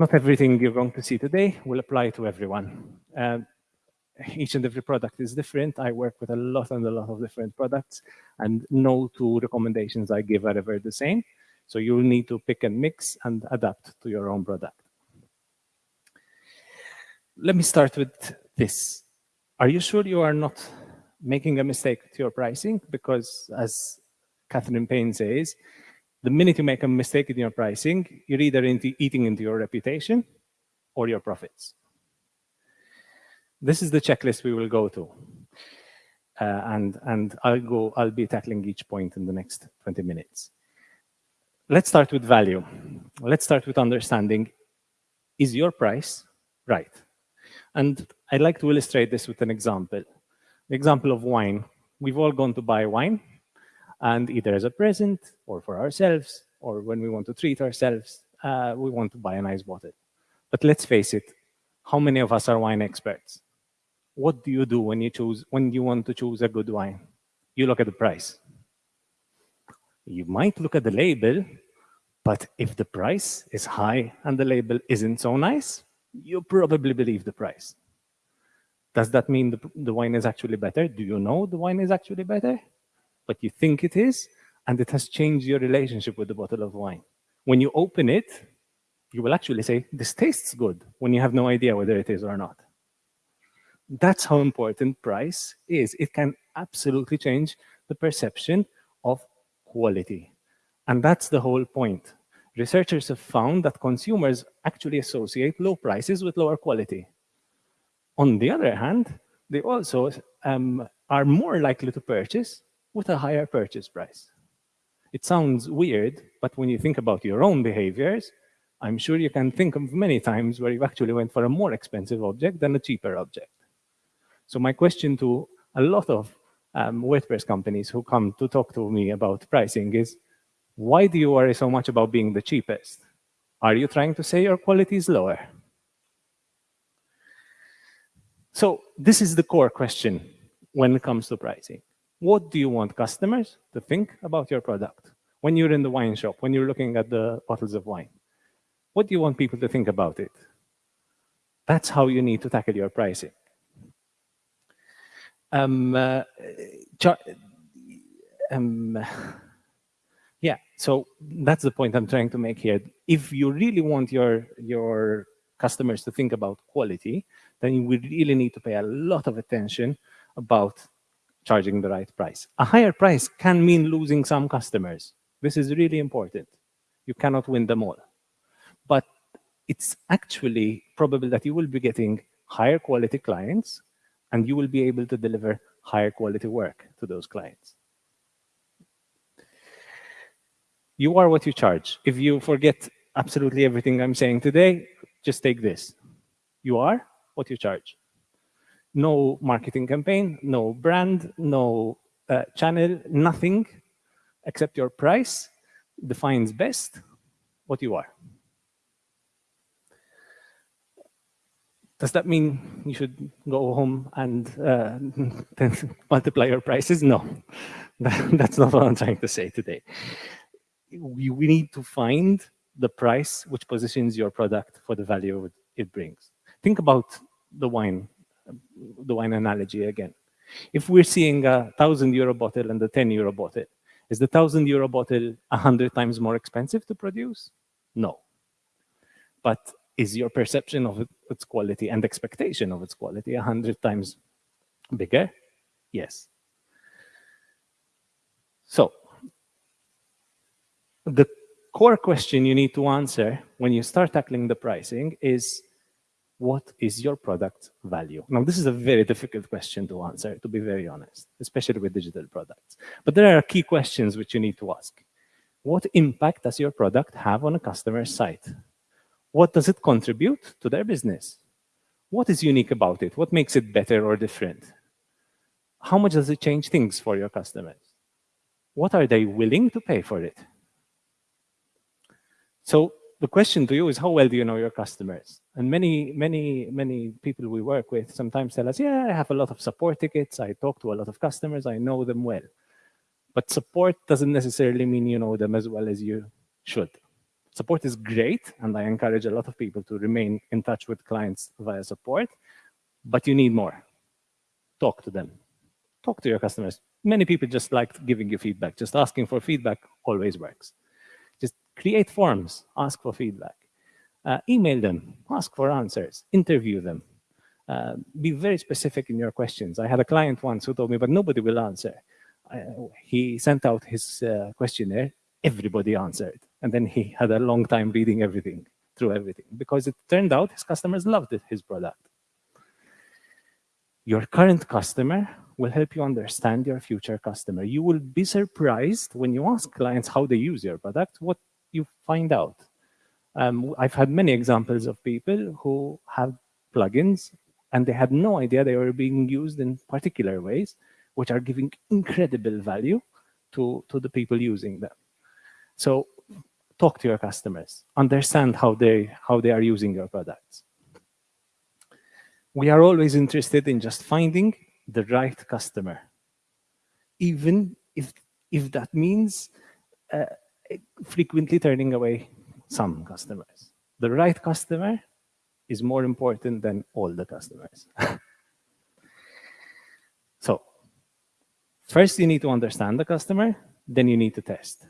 Not everything you're going to see today will apply to everyone. Um, each and every product is different. I work with a lot and a lot of different products, and no two recommendations I give are ever the same. So you'll need to pick and mix and adapt to your own product. Let me start with this. Are you sure you are not making a mistake to your pricing? Because as Catherine Payne says, the minute you make a mistake in your pricing, you're either into eating into your reputation or your profits. This is the checklist we will go to. Uh, and, and I'll go, I'll be tackling each point in the next 20 minutes. Let's start with value. Let's start with understanding, is your price right? And I'd like to illustrate this with an example. The example of wine. We've all gone to buy wine, and either as a present or for ourselves, or when we want to treat ourselves, uh, we want to buy a nice bottle. But let's face it, how many of us are wine experts? what do you do when you choose when you want to choose a good wine? You look at the price. You might look at the label, but if the price is high and the label isn't so nice, you probably believe the price. Does that mean the, the wine is actually better? Do you know the wine is actually better? But you think it is, and it has changed your relationship with the bottle of wine. When you open it, you will actually say, this tastes good, when you have no idea whether it is or not. That's how important price is. It can absolutely change the perception of quality. And that's the whole point. Researchers have found that consumers actually associate low prices with lower quality. On the other hand, they also um, are more likely to purchase with a higher purchase price. It sounds weird, but when you think about your own behaviors, I'm sure you can think of many times where you actually went for a more expensive object than a cheaper object. So my question to a lot of um, WordPress companies who come to talk to me about pricing is, why do you worry so much about being the cheapest? Are you trying to say your quality is lower? So this is the core question when it comes to pricing. What do you want customers to think about your product? When you're in the wine shop, when you're looking at the bottles of wine, what do you want people to think about it? That's how you need to tackle your pricing. Um, uh, um, yeah, so that's the point I'm trying to make here. If you really want your, your customers to think about quality, then you really need to pay a lot of attention about charging the right price. A higher price can mean losing some customers. This is really important. You cannot win them all. But it's actually probable that you will be getting higher quality clients and you will be able to deliver higher quality work to those clients. You are what you charge. If you forget absolutely everything I'm saying today, just take this. You are what you charge. No marketing campaign, no brand, no uh, channel, nothing except your price defines best what you are. Does that mean you should go home and uh, multiply your prices? No, that's not what I'm trying to say today. We, we need to find the price which positions your product for the value it brings. Think about the wine, the wine analogy again. If we're seeing a thousand euro bottle and a 10 euro bottle, is the thousand euro bottle a hundred times more expensive to produce? No. But is your perception of its quality and expectation of its quality a hundred times bigger? Yes. So the core question you need to answer when you start tackling the pricing is, what is your product value? Now, this is a very difficult question to answer, to be very honest, especially with digital products. But there are key questions which you need to ask. What impact does your product have on a customer's site? What does it contribute to their business? What is unique about it? What makes it better or different? How much does it change things for your customers? What are they willing to pay for it? So the question to you is how well do you know your customers? And many, many, many people we work with sometimes tell us, yeah, I have a lot of support tickets. I talk to a lot of customers. I know them well. But support doesn't necessarily mean you know them as well as you should Support is great, and I encourage a lot of people to remain in touch with clients via support, but you need more. Talk to them. Talk to your customers. Many people just like giving you feedback. Just asking for feedback always works. Create forms, ask for feedback. Uh, email them, ask for answers, interview them. Uh, be very specific in your questions. I had a client once who told me, but nobody will answer. Uh, he sent out his uh, questionnaire, everybody answered. And then he had a long time reading everything, through everything, because it turned out his customers loved it, his product. Your current customer will help you understand your future customer. You will be surprised when you ask clients how they use your product, what you find out. Um, I've had many examples of people who have plugins and they had no idea they were being used in particular ways, which are giving incredible value to, to the people using them. So talk to your customers, understand how they, how they are using your products. We are always interested in just finding the right customer, even if, if that means uh, frequently turning away some customers. The right customer is more important than all the customers. so first you need to understand the customer, then you need to test.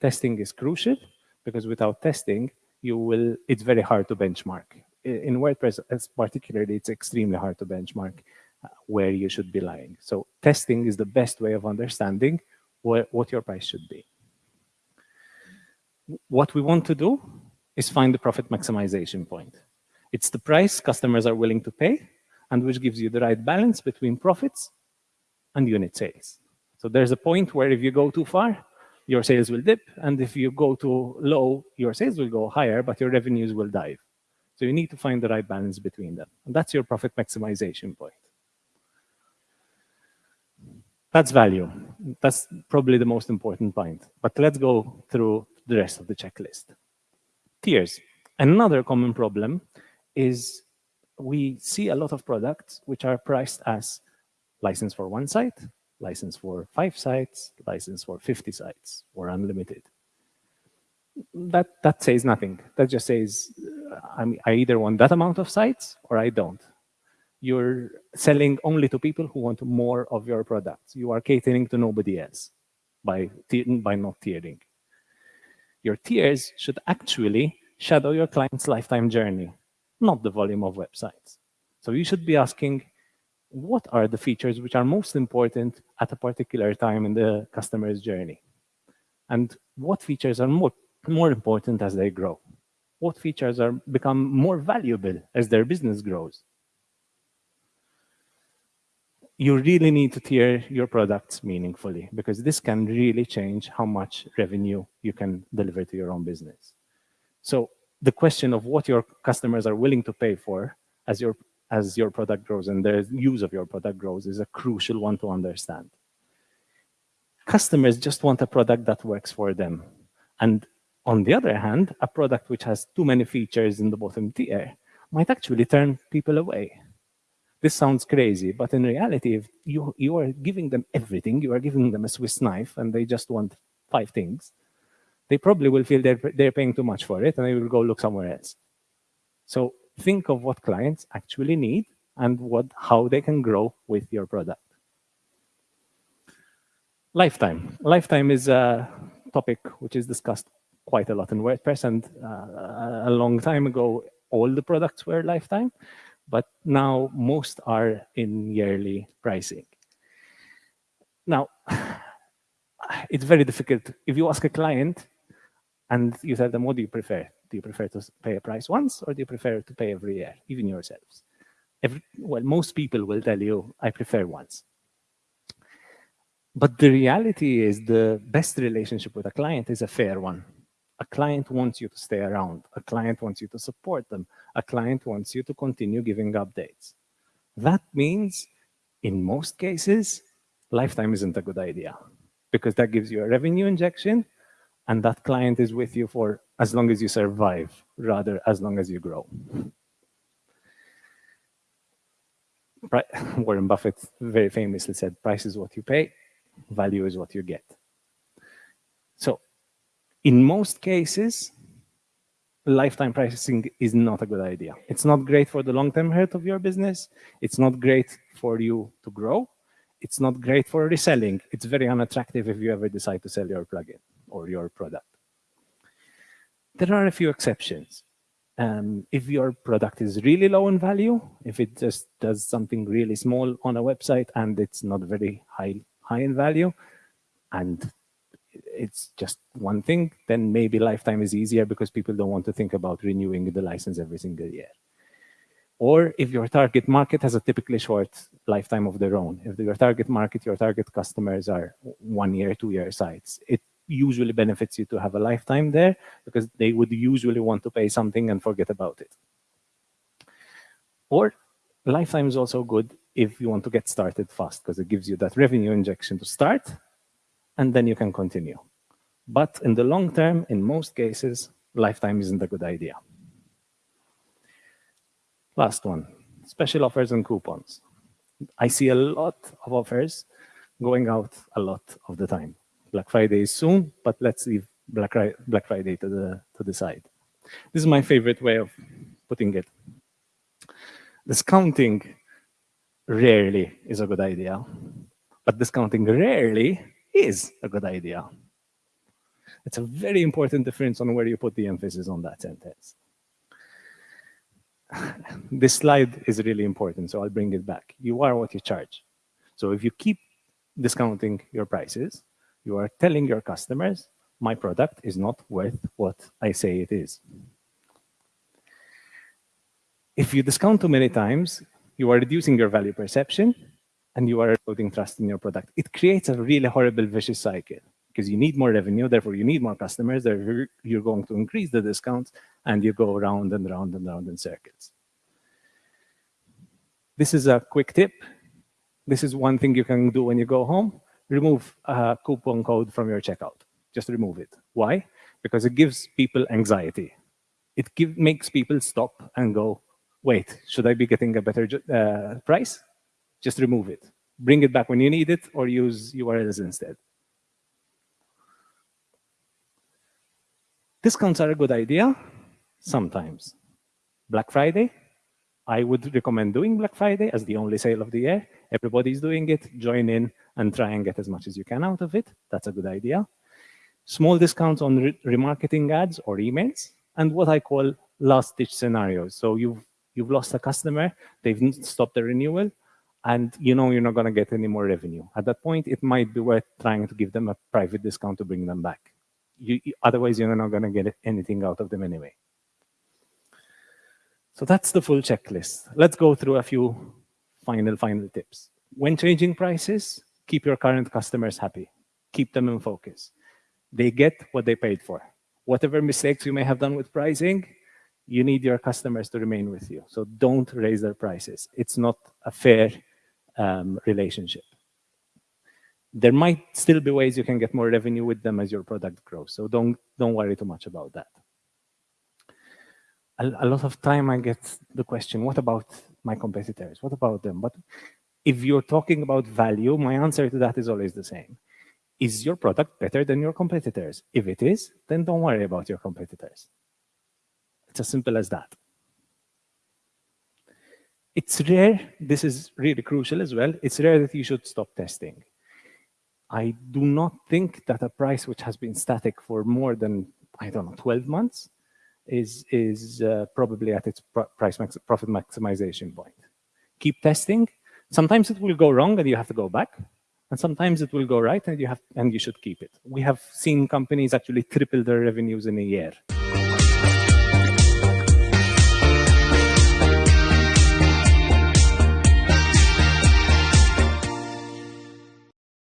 Testing is crucial because without testing, you will, it's very hard to benchmark. In WordPress, particularly, it's extremely hard to benchmark uh, where you should be lying. So testing is the best way of understanding what, what your price should be. What we want to do is find the profit maximization point. It's the price customers are willing to pay and which gives you the right balance between profits and unit sales. So there's a point where if you go too far, your sales will dip. And if you go too low, your sales will go higher, but your revenues will dive. So you need to find the right balance between them. And that's your profit maximization point. That's value. That's probably the most important point. But let's go through the rest of the checklist. Tiers. Another common problem is we see a lot of products which are priced as license for one site, license for five sites, license for 50 sites, or unlimited. That, that says nothing. That just says, I, mean, I either want that amount of sites or I don't. You're selling only to people who want more of your products. You are catering to nobody else by, by not tiering. Your tiers should actually shadow your client's lifetime journey not the volume of websites. So you should be asking, what are the features which are most important at a particular time in the customer's journey? And what features are more, more important as they grow? What features are become more valuable as their business grows? You really need to tier your products meaningfully because this can really change how much revenue you can deliver to your own business. So the question of what your customers are willing to pay for as your as your product grows and the use of your product grows is a crucial one to understand. Customers just want a product that works for them. And on the other hand, a product which has too many features in the bottom tier might actually turn people away. This sounds crazy, but in reality, if you, you are giving them everything, you are giving them a Swiss knife and they just want five things, they probably will feel they're, they're paying too much for it and they will go look somewhere else. So think of what clients actually need and what how they can grow with your product. Lifetime. Lifetime is a topic which is discussed quite a lot in WordPress and uh, a long time ago, all the products were lifetime, but now most are in yearly pricing. Now, it's very difficult. If you ask a client, and you tell them, what do you prefer? Do you prefer to pay a price once or do you prefer to pay every year, even yourselves? Every, well, most people will tell you, I prefer once. But the reality is the best relationship with a client is a fair one. A client wants you to stay around. A client wants you to support them. A client wants you to continue giving updates. That means, in most cases, lifetime isn't a good idea because that gives you a revenue injection and that client is with you for as long as you survive, rather as long as you grow. Warren Buffett very famously said, price is what you pay, value is what you get. So in most cases, lifetime pricing is not a good idea. It's not great for the long-term health of your business. It's not great for you to grow. It's not great for reselling. It's very unattractive if you ever decide to sell your plugin or your product. There are a few exceptions. Um, if your product is really low in value, if it just does something really small on a website and it's not very high, high in value, and it's just one thing, then maybe lifetime is easier because people don't want to think about renewing the license every single year. Or if your target market has a typically short lifetime of their own, if your target market, your target customers are one year, two year sites, it usually benefits you to have a lifetime there because they would usually want to pay something and forget about it. Or lifetime is also good if you want to get started fast because it gives you that revenue injection to start and then you can continue. But in the long term, in most cases, lifetime isn't a good idea. Last one, special offers and coupons. I see a lot of offers going out a lot of the time. Black Friday is soon, but let's leave Black, Black Friday to the, to the side. This is my favorite way of putting it. Discounting rarely is a good idea, but discounting rarely is a good idea. It's a very important difference on where you put the emphasis on that sentence. this slide is really important, so I'll bring it back. You are what you charge. So if you keep discounting your prices, you are telling your customers, my product is not worth what I say it is. If you discount too many times, you are reducing your value perception and you are eroding trust in your product. It creates a really horrible vicious cycle because you need more revenue, therefore you need more customers, therefore you're going to increase the discounts, and you go round and round and round in circles. This is a quick tip. This is one thing you can do when you go home. Remove a coupon code from your checkout. Just remove it. Why? Because it gives people anxiety. It give, makes people stop and go, wait, should I be getting a better uh, price? Just remove it. Bring it back when you need it or use URLs instead. Discounts are a good idea sometimes. Black Friday, I would recommend doing Black Friday as the only sale of the year. Everybody's doing it. Join in and try and get as much as you can out of it. That's a good idea. Small discounts on re remarketing ads or emails, and what I call last-ditch scenarios. So you've, you've lost a customer, they've stopped the renewal, and you know you're not going to get any more revenue. At that point, it might be worth trying to give them a private discount to bring them back. You, otherwise, you're not going to get anything out of them anyway. So that's the full checklist. Let's go through a few final, final tips. When changing prices, keep your current customers happy. Keep them in focus. They get what they paid for. Whatever mistakes you may have done with pricing, you need your customers to remain with you. So don't raise their prices. It's not a fair um, relationship. There might still be ways you can get more revenue with them as your product grows. So don't, don't worry too much about that. A, a lot of time I get the question, what about my competitors? What about them? But if you're talking about value, my answer to that is always the same. Is your product better than your competitors? If it is, then don't worry about your competitors. It's as simple as that. It's rare, this is really crucial as well, it's rare that you should stop testing. I do not think that a price which has been static for more than, I don't know, 12 months is, is uh, probably at its pr price max profit maximization point. Keep testing. Sometimes it will go wrong and you have to go back. And sometimes it will go right and you have and you should keep it. We have seen companies actually triple their revenues in a year.